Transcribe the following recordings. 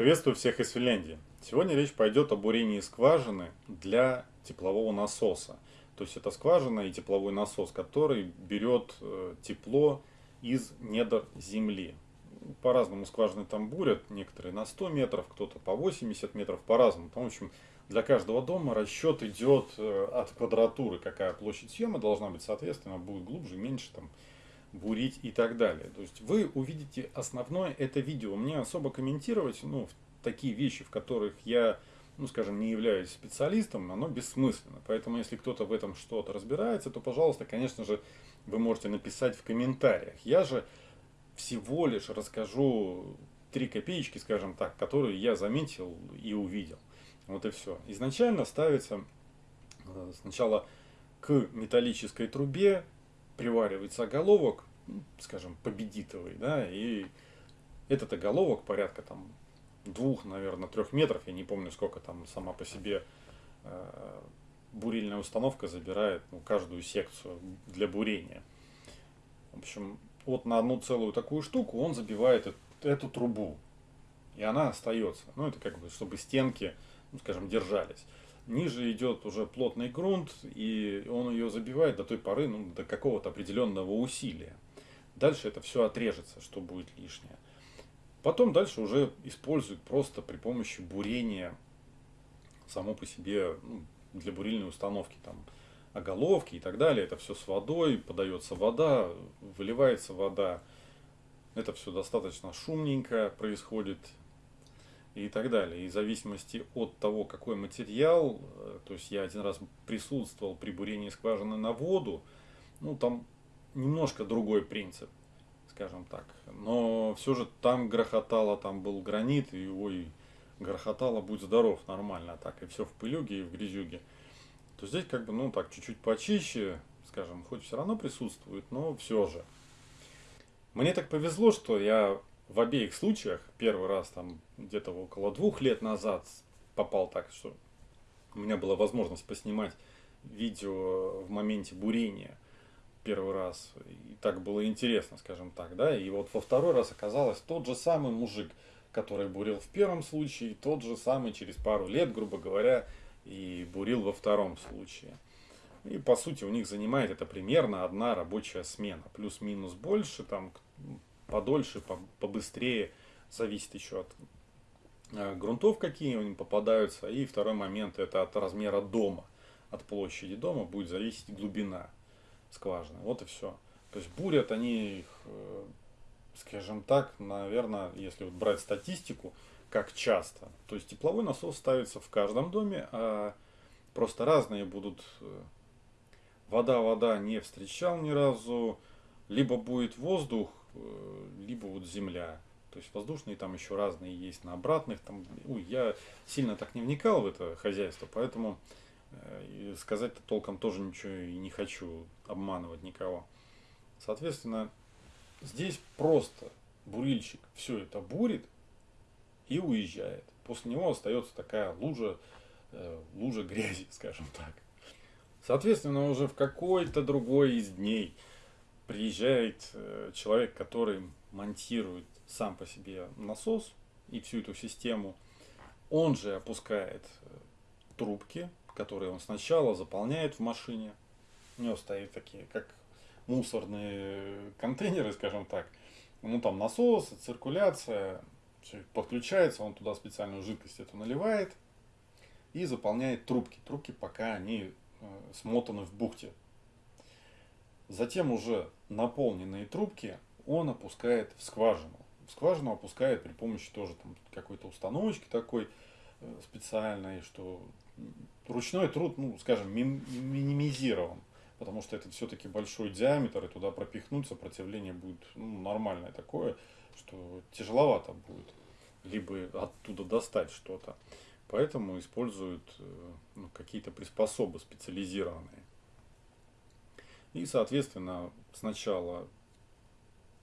Приветствую всех из Финляндии. Сегодня речь пойдет о бурении скважины для теплового насоса. То есть это скважина и тепловой насос, который берет э, тепло из недр земли. По-разному скважины там бурят, некоторые на 100 метров, кто-то по 80 метров, по-разному. В общем, для каждого дома расчет идет э, от квадратуры, какая площадь съема должна быть, соответственно, будет глубже, меньше там бурить и так далее. То есть вы увидите основное это видео. Мне особо комментировать, ну, такие вещи, в которых я, ну, скажем, не являюсь специалистом, оно бессмысленно. Поэтому, если кто-то в этом что-то разбирается, то, пожалуйста, конечно же, вы можете написать в комментариях. Я же всего лишь расскажу три копеечки, скажем так, которые я заметил и увидел. Вот и все. Изначально ставится э, сначала к металлической трубе приваривается оголовок, скажем, победитовый, да, и этот оголовок порядка там двух, наверное, трех метров, я не помню, сколько там сама по себе э, бурильная установка забирает ну, каждую секцию для бурения. В общем, вот на одну целую такую штуку он забивает эту, эту трубу, и она остается. Ну, это как бы, чтобы стенки, ну, скажем, держались ниже идет уже плотный грунт, и он ее забивает до той поры, ну, до какого-то определенного усилия. Дальше это все отрежется, что будет лишнее. Потом дальше уже используют просто при помощи бурения само по себе ну, для бурильной установки там оголовки и так далее. Это все с водой, подается вода, выливается вода. Это все достаточно шумненько происходит, и так далее. И в зависимости от того, какой материал, э, то есть я один раз присутствовал при бурении скважины на воду, ну там немножко другой принцип, скажем так. Но все же там грохотало, там был гранит, и ой, грохотало, будь здоров, нормально так, и все в пылюге и в грязюге. То здесь как бы, ну так, чуть-чуть почище, скажем, хоть все равно присутствует, но все же. Мне так повезло, что я в обеих случаях, первый раз там где-то около двух лет назад попал так, что у меня была возможность поснимать видео в моменте бурения первый раз. И так было интересно, скажем так, да. И вот во второй раз оказалось тот же самый мужик, который бурил в первом случае, тот же самый через пару лет, грубо говоря, и бурил во втором случае. И по сути у них занимает это примерно одна рабочая смена. Плюс-минус больше, там подольше, побыстрее, зависит еще от э, грунтов, какие у них попадаются. И второй момент это от размера дома, от площади дома будет зависеть глубина скважины. Вот и все. То есть бурят они их, э, скажем так, наверное, если вот брать статистику, как часто. То есть тепловой насос ставится в каждом доме, а просто разные будут. Э, вода-вода не встречал ни разу. Либо будет воздух, Э, либо вот земля. То есть воздушные там еще разные есть на обратных. Там, ой, я сильно так не вникал в это хозяйство, поэтому э, сказать-то толком тоже ничего и не хочу обманывать никого. Соответственно, здесь просто бурильщик все это бурит и уезжает. После него остается такая лужа, э, лужа грязи, скажем так. Соответственно, уже в какой-то другой из дней приезжает э, человек, который монтирует сам по себе насос и всю эту систему. Он же опускает э, трубки, которые он сначала заполняет в машине. У него стоит такие, как мусорные контейнеры, скажем так. Ну там насос, циркуляция, подключается, он туда специальную жидкость эту наливает и заполняет трубки. Трубки пока они э, смотаны в бухте Затем уже наполненные трубки он опускает в скважину. В скважину опускает при помощи тоже какой-то установочки такой э, специальной, что ручной труд, ну, скажем, минимизирован. Потому что это все-таки большой диаметр, и туда пропихнуть сопротивление будет ну, нормальное такое, что тяжеловато будет. Либо оттуда достать что-то. Поэтому используют э, ну, какие-то приспособы специализированные. И, соответственно, сначала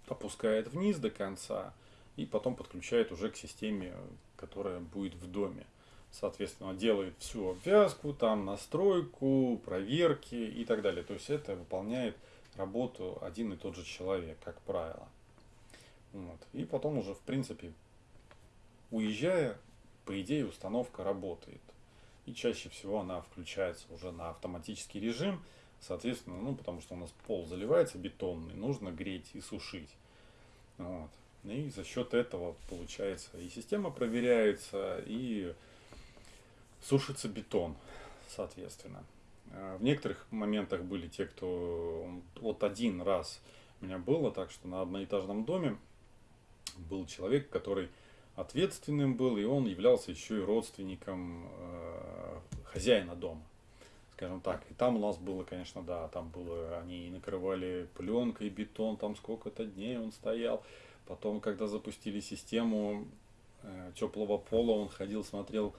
опускает вниз до конца и потом подключает уже к системе, которая будет в доме. Соответственно, делает всю обвязку, там настройку, проверки и так далее. То есть это выполняет работу один и тот же человек, как правило. Вот. И потом уже, в принципе, уезжая, по идее, установка работает. И чаще всего она включается уже на автоматический режим, соответственно, ну, потому что у нас пол заливается бетонный, нужно греть и сушить. Вот. И за счет этого получается и система проверяется, и сушится бетон, соответственно. А в некоторых моментах были те, кто вот один раз у меня было так, что на одноэтажном доме был человек, который ответственным был, и он являлся еще и родственником э, хозяина дома, скажем так. И там у нас было, конечно, да, там было, они накрывали пленкой бетон, там сколько-то дней он стоял. Потом, когда запустили систему э, теплого пола, он ходил, смотрел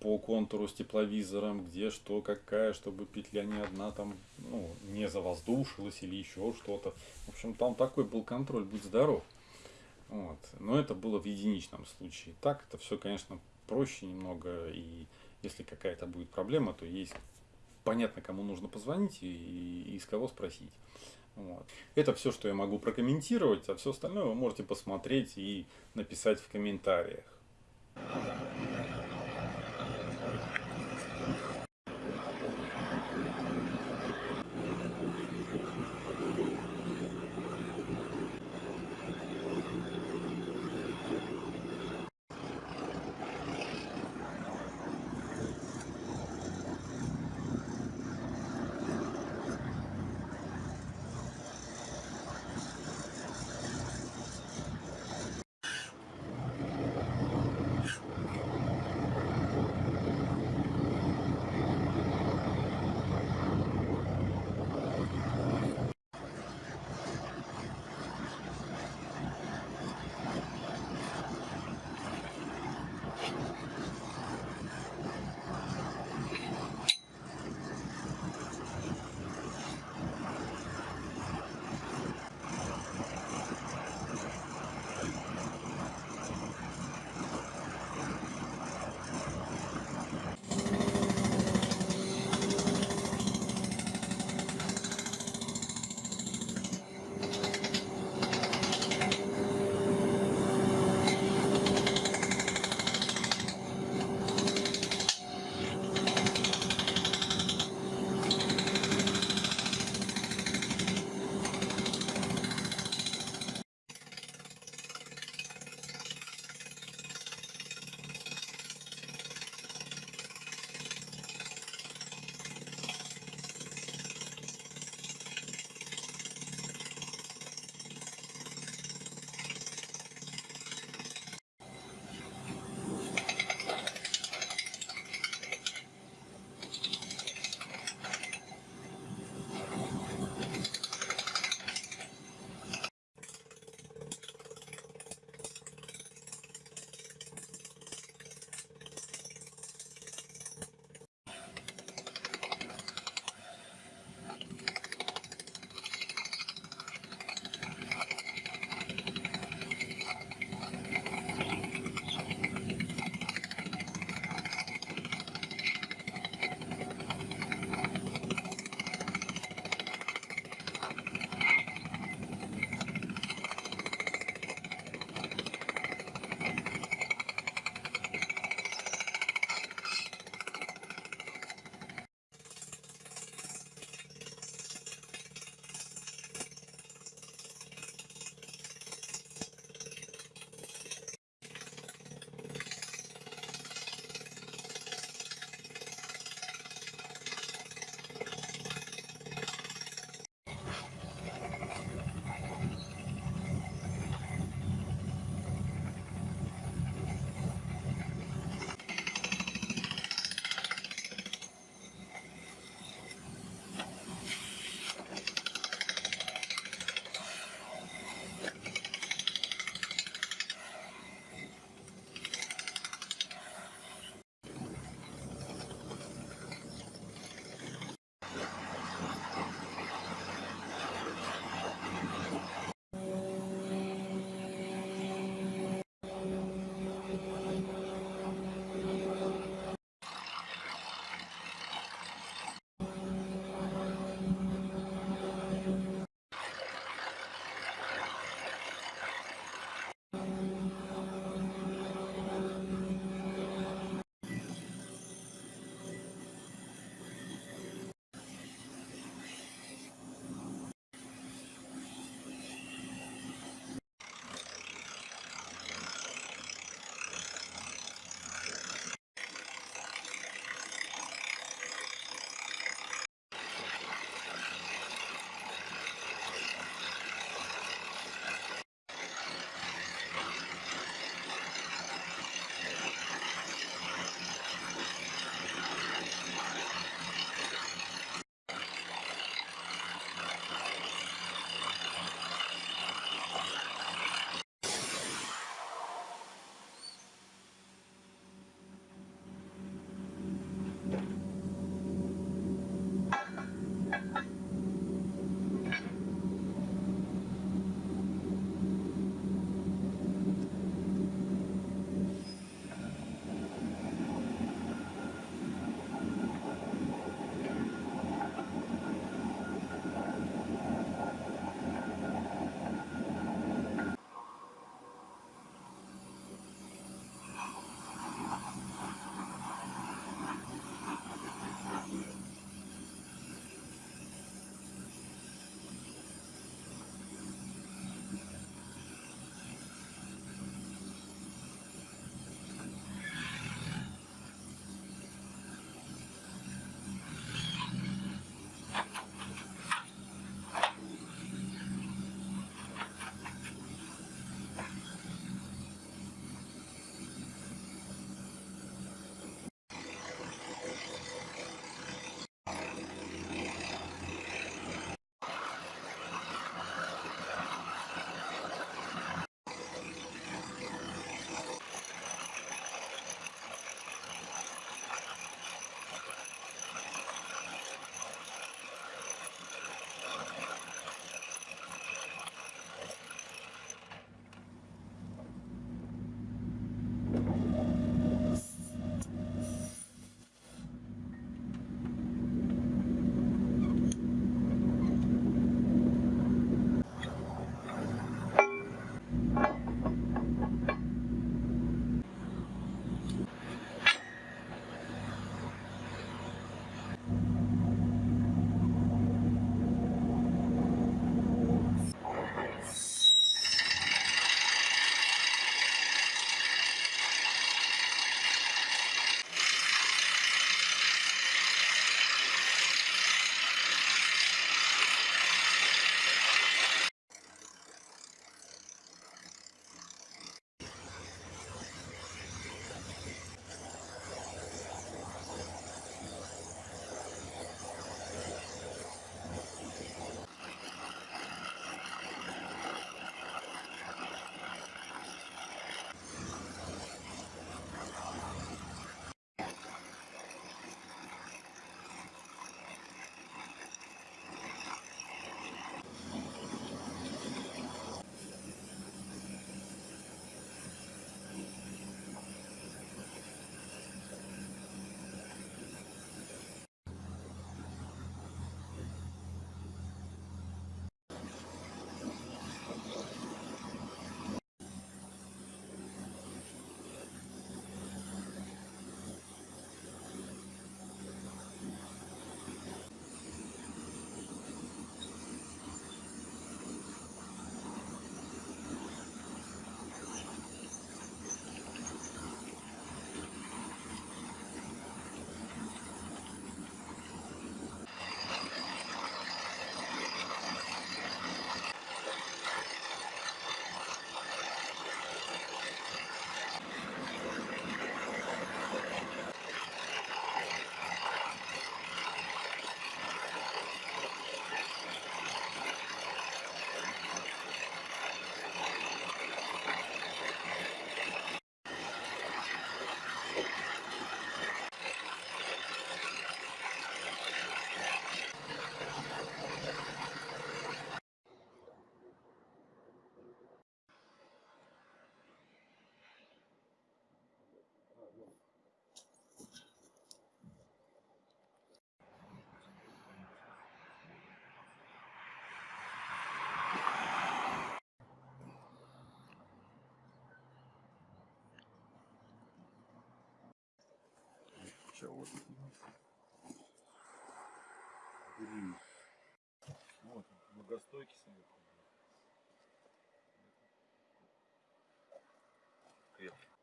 по контуру с тепловизором, где что, какая, чтобы петля не одна там, ну, не завоздушилась или еще что-то. В общем, там такой был контроль, будь здоров. Вот. Но это было в единичном случае. Так это все, конечно, проще немного. И если какая-то будет проблема, то есть понятно, кому нужно позвонить и, и из кого спросить. Вот. Это все, что я могу прокомментировать, а все остальное вы можете посмотреть и написать в комментариях. Все, вот. Многостойкий совет. Крепкий.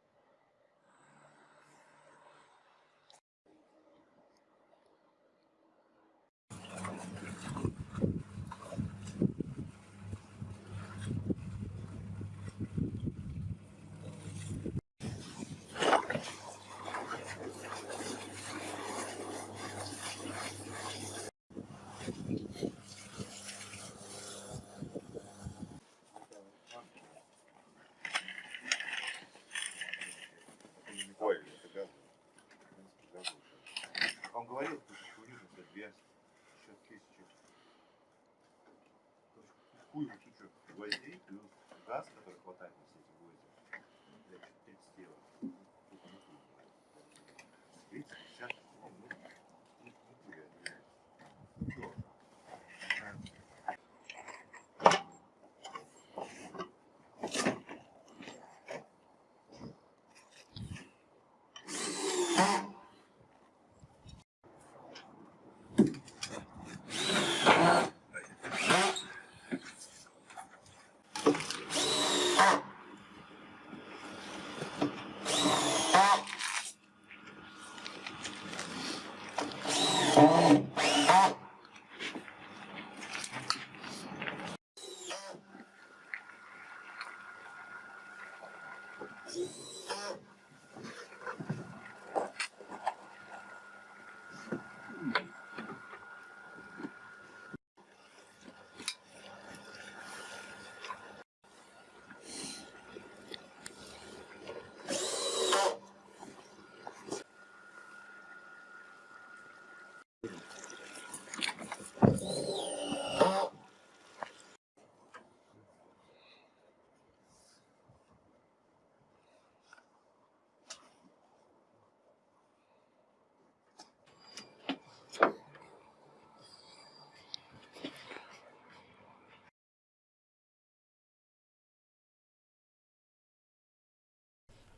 Ой, это газ. Газ уже. Он говорил, что курил за две сейчас тысячи. Хуй ему чуть-чуть гвоздей плюс газ,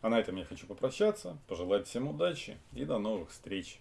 А на этом я хочу попрощаться, пожелать всем удачи и до новых встреч.